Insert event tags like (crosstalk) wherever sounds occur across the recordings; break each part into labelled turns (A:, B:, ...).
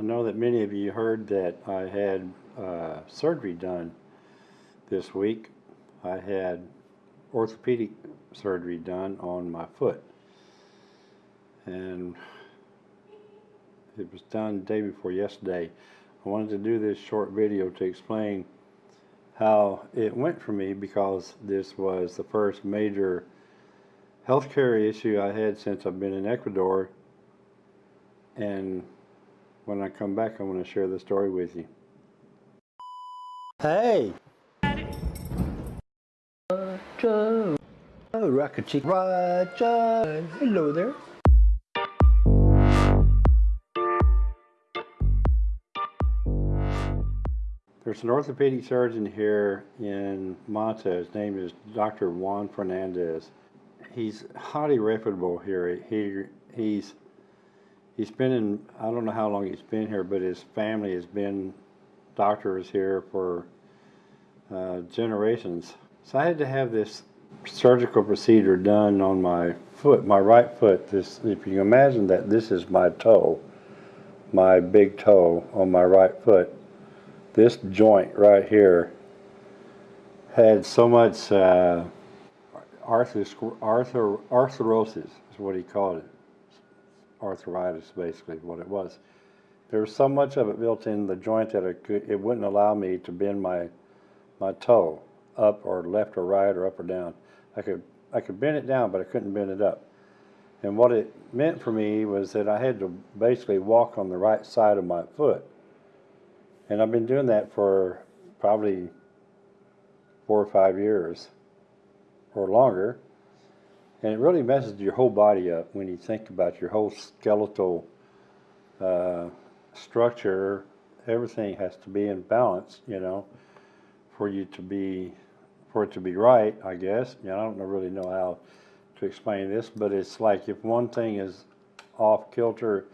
A: I know that many of you heard that I had uh, surgery done this week. I had orthopedic surgery done on my foot. And it was done day before yesterday. I wanted to do this short video to explain how it went for me because this was the first major healthcare issue I had since I've been in Ecuador. And when I come back, I want to share the story with you. Hey! Roger! Oh, Rocket Chick Roger! Hello there. There's an orthopedic surgeon here in Manta. His name is Dr. Juan Fernandez. He's highly reputable here. He he's he's been in I don't know how long he's been here, but his family has been doctors here for uh, generations. So I had to have this surgical procedure done on my foot, my right foot. This, if you imagine that, this is my toe, my big toe on my right foot this joint right here had so much uh, arthro arthro arthrosis is what he called it. Arthritis, basically, what it was. There was so much of it built in the joint that it, could, it wouldn't allow me to bend my my toe up or left or right or up or down. I could I could bend it down, but I couldn't bend it up. And what it meant for me was that I had to basically walk on the right side of my foot and I've been doing that for probably four or five years or longer. And it really messes your whole body up when you think about your whole skeletal uh, structure. Everything has to be in balance, you know, for you to be, for it to be right, I guess. You know, I don't really know how to explain this, but it's like if one thing is off kilter,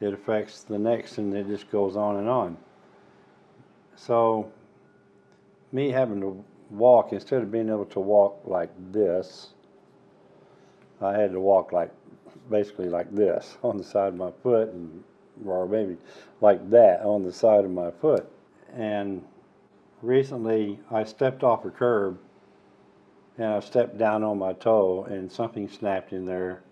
A: it affects the next and it just goes on and on. So me having to walk, instead of being able to walk like this, I had to walk like, basically like this (laughs) on the side of my foot, and, or maybe like that on the side of my foot. And recently I stepped off a curb and I stepped down on my toe and something snapped in there.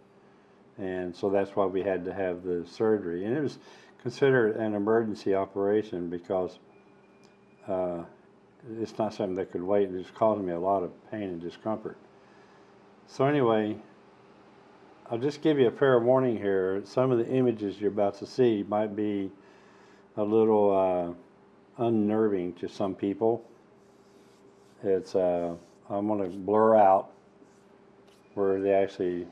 A: And so that's why we had to have the surgery. And it was considered an emergency operation because uh, it's not something that could wait. It was causing me a lot of pain and discomfort. So anyway, I'll just give you a fair warning here. Some of the images you're about to see might be a little uh, unnerving to some people. It's uh, I'm going to blur out where they actually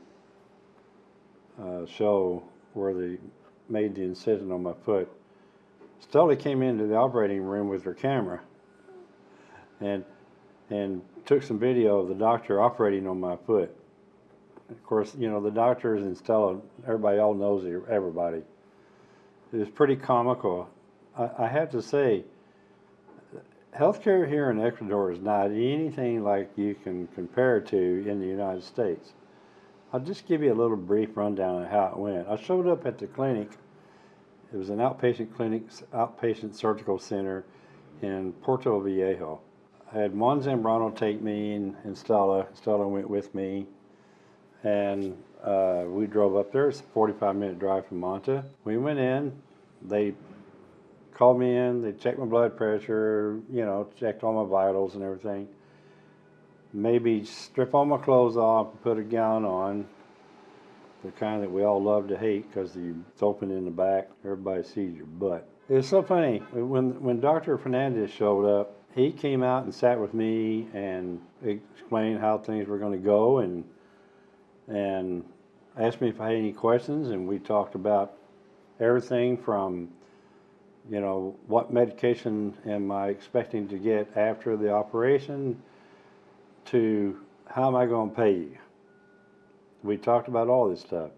A: uh, show where they made the incision on my foot. Stella came into the operating room with her camera and and took some video of the doctor operating on my foot. Of course, you know, the doctors and Stella, everybody all knows everybody. It was pretty comical. I, I have to say, healthcare here in Ecuador is not anything like you can compare to in the United States. I'll just give you a little brief rundown of how it went. I showed up at the clinic it was an outpatient clinic, outpatient surgical center in Portoviejo. I had Juan Zambrano take me and Stella. Stella went with me. And uh, we drove up there. It's a 45 minute drive from Manta. We went in. They called me in. They checked my blood pressure, you know, checked all my vitals and everything. Maybe strip all my clothes off, put a gown on, the kind that we all love to hate because it's open in the back. Everybody sees your butt. It's so funny. When, when Dr. Fernandez showed up, he came out and sat with me and explained how things were going to go and, and asked me if I had any questions. And we talked about everything from, you know, what medication am I expecting to get after the operation to how am I going to pay you? We talked about all this stuff.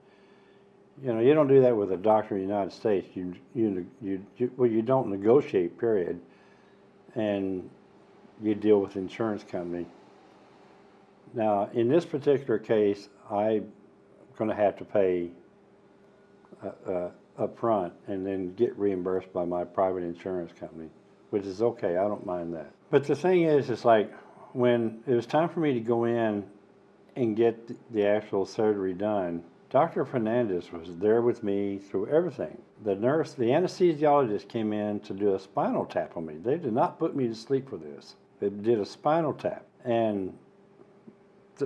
A: You know, you don't do that with a doctor in the United States. You, you, you, you well, you don't negotiate, period. And you deal with insurance company. Now, in this particular case, I'm going to have to pay uh, uh, a, a, up front and then get reimbursed by my private insurance company, which is okay. I don't mind that. But the thing is, it's like when it was time for me to go in and get the actual surgery done, Dr. Fernandez was there with me through everything. The nurse, the anesthesiologist came in to do a spinal tap on me. They did not put me to sleep for this. They did a spinal tap. And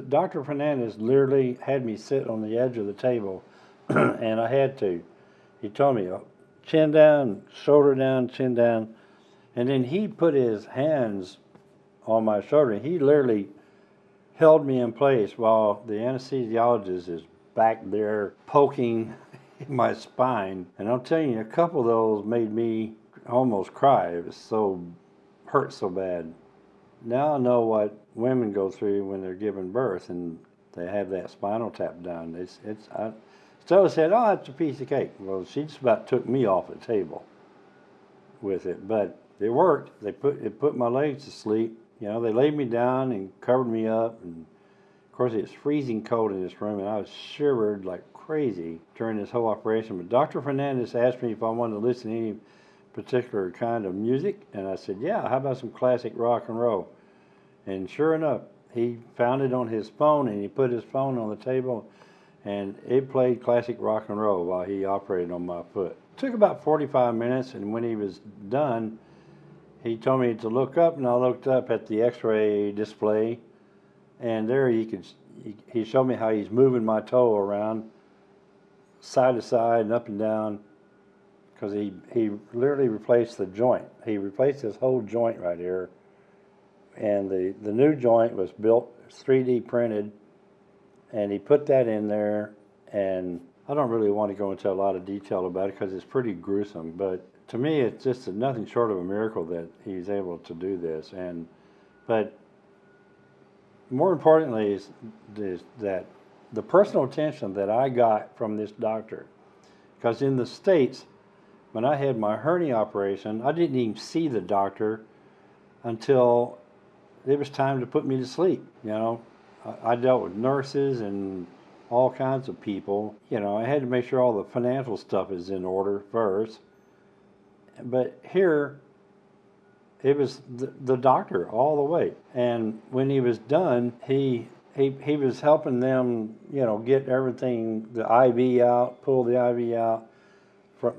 A: Dr. Fernandez literally had me sit on the edge of the table, (clears throat) and I had to. He told me, "Oh, chin down, shoulder down, chin down. And then he put his hands on my shoulder. He literally held me in place while the anesthesiologist is back there poking (laughs) my spine. And I'm telling you, a couple of those made me almost cry. It was so hurt so bad. Now I know what women go through when they're giving birth and they have that spinal tap done. It's it's. I, Stella said, "Oh, it's a piece of cake." Well, she just about took me off the table with it, but it worked. They put it put my legs to sleep. You know, they laid me down and covered me up, and of course it's freezing cold in this room, and I was shivered like crazy during this whole operation. But Dr. Fernandez asked me if I wanted to listen to any particular kind of music, and I said, "Yeah, how about some classic rock and roll?" And sure enough, he found it on his phone, and he put his phone on the table, and it played classic rock and roll while he operated on my foot. took about 45 minutes, and when he was done, he told me to look up, and I looked up at the X-ray display, and there he could. He showed me how he's moving my toe around, side to side and up and down, because he he literally replaced the joint. He replaced this whole joint right here, and the the new joint was built 3D printed, and he put that in there, and I don't really want to go into a lot of detail about it because it's pretty gruesome, but to me, it's just nothing short of a miracle that he's able to do this. And but more importantly is, is that the personal attention that I got from this doctor, because in the states, when I had my hernia operation, I didn't even see the doctor until it was time to put me to sleep. You know, I, I dealt with nurses and all kinds of people. You know, I had to make sure all the financial stuff is in order first but here it was the, the doctor all the way and when he was done he he, he was helping them you know get everything the iv out pull the iv out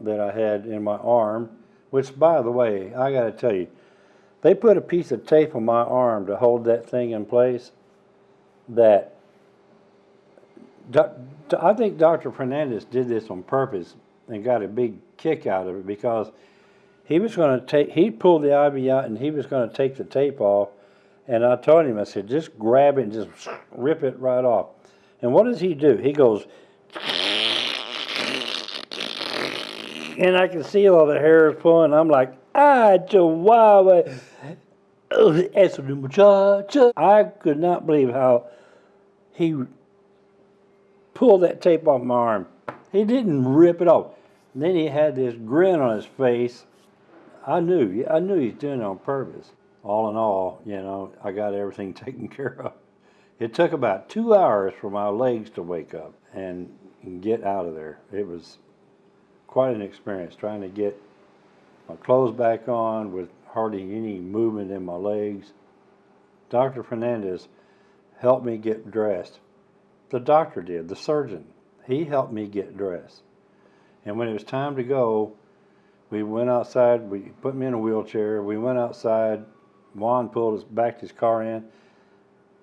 A: that i had in my arm which by the way i got to tell you they put a piece of tape on my arm to hold that thing in place that i think dr fernandez did this on purpose and got a big kick out of it because he was going to take he pulled the IV out and he was going to take the tape off. And I told him I said just grab it and just rip it right off. And what does he do? He goes and I can see all the hairs pulling I'm like ah chihuahua Oh, eso de muchacha I could not believe how he pulled that tape off my arm he didn't rip it off and then he had this grin on his face I knew, I knew he's doing it on purpose. All in all, you know, I got everything (laughs) taken care of. It took about two hours for my legs to wake up and get out of there. It was quite an experience trying to get my clothes back on with hardly any movement in my legs. Dr. Fernandez helped me get dressed. The doctor did, the surgeon. He helped me get dressed. And when it was time to go, we went outside. We put me in a wheelchair. We went outside. Juan pulled us backed his car in.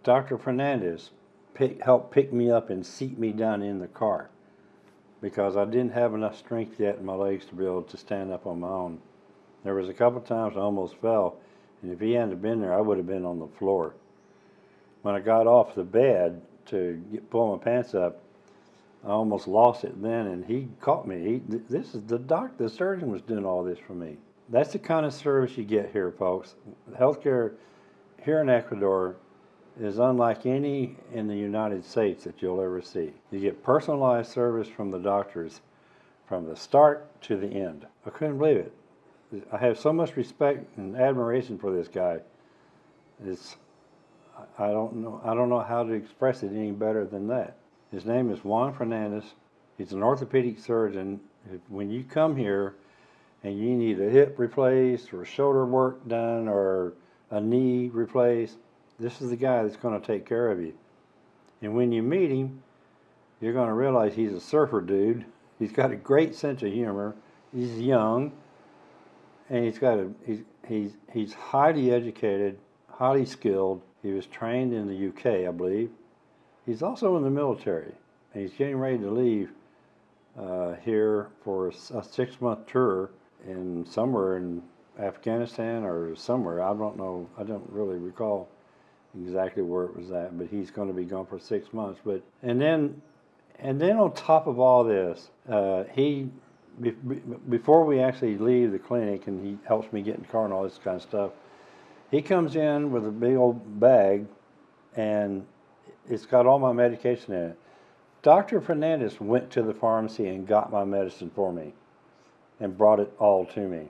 A: Dr. Fernandez pick, helped pick me up and seat me down in the car because I didn't have enough strength yet in my legs to be able to stand up on my own. There was a couple times I almost fell, and if he hadn't been there, I would have been on the floor. When I got off the bed to get, pull my pants up, I almost lost it then, and he caught me. He, this is the doc, the surgeon was doing all this for me. That's the kind of service you get here, folks. Healthcare here in Ecuador is unlike any in the United States that you'll ever see. You get personalized service from the doctors from the start to the end. I couldn't believe it. I have so much respect and admiration for this guy. It's I don't know I don't know how to express it any better than that. His name is Juan Fernandez. He's an orthopedic surgeon when you come here and you need a hip replaced or shoulder work done or a knee replaced, this is the guy that's going to take care of you. And when you meet him, you're going to realize he's a surfer dude. He's got a great sense of humor. He's young, and he's got a he's he's he's highly educated, highly skilled. He was trained in the UK, I believe. He's also in the military, and he's getting ready to leave uh, here for a six-month tour in somewhere in Afghanistan or somewhere. I don't know. I don't really recall exactly where it was at, but he's going to be gone for six months. But and then and then on top of all this, uh, he be, be, before we actually leave the clinic, and he helps me get in the car and all this kind of stuff. He comes in with a big old bag, and it's got all my medication in it. Dr. Fernandez went to the pharmacy and got my medicine for me, and brought it all to me,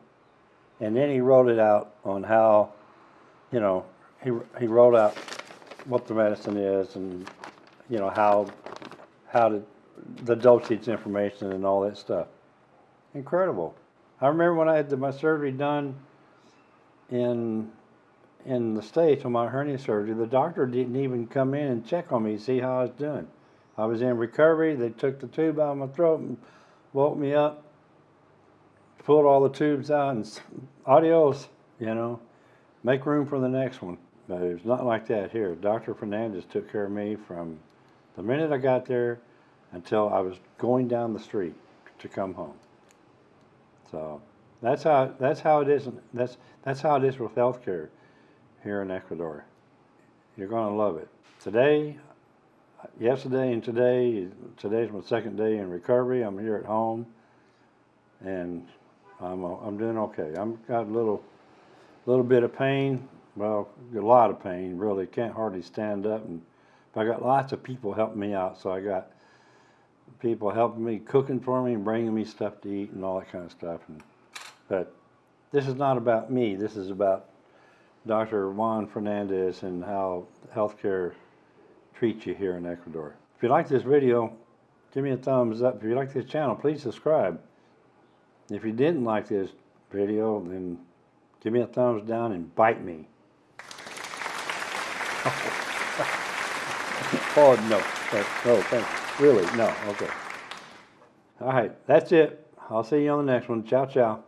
A: and then he wrote it out on how, you know, he he wrote out what the medicine is and you know how how to the dosage information and all that stuff. Incredible. I remember when I had the, my surgery done in in the states on my hernia surgery, the doctor didn't even come in and check on me see how I was doing. I was in recovery. They took the tube out of my throat and woke me up, pulled all the tubes out, and adios. You know, make room for the next one. But it's not like that here. Dr. Fernandez took care of me from the minute I got there until I was going down the street to come home. So that's how that's how it is. That's that's how it is with healthcare here in Ecuador. You're going to love it. Today, yesterday, and today. Today's my second day in recovery. I'm here at home, and I'm I'm doing okay. I'm got a little little bit of pain. Well, a lot of pain. Really, can't hardly stand up, and but I got lots of people helping me out. So I got people helping me, cooking for me, and bringing me stuff to eat and all that kind of stuff. And, but this is not about me. This is about Dr. Juan Fernandez and how healthcare treats you here in Ecuador. If you like this video, give me a thumbs up. If you like this channel, please subscribe. If you didn't like this video, then give me a thumbs down and bite me. (laughs) oh, no. No, thanks. Really? No. Okay. All right. That's it. I'll see you on the next one. Ciao, ciao.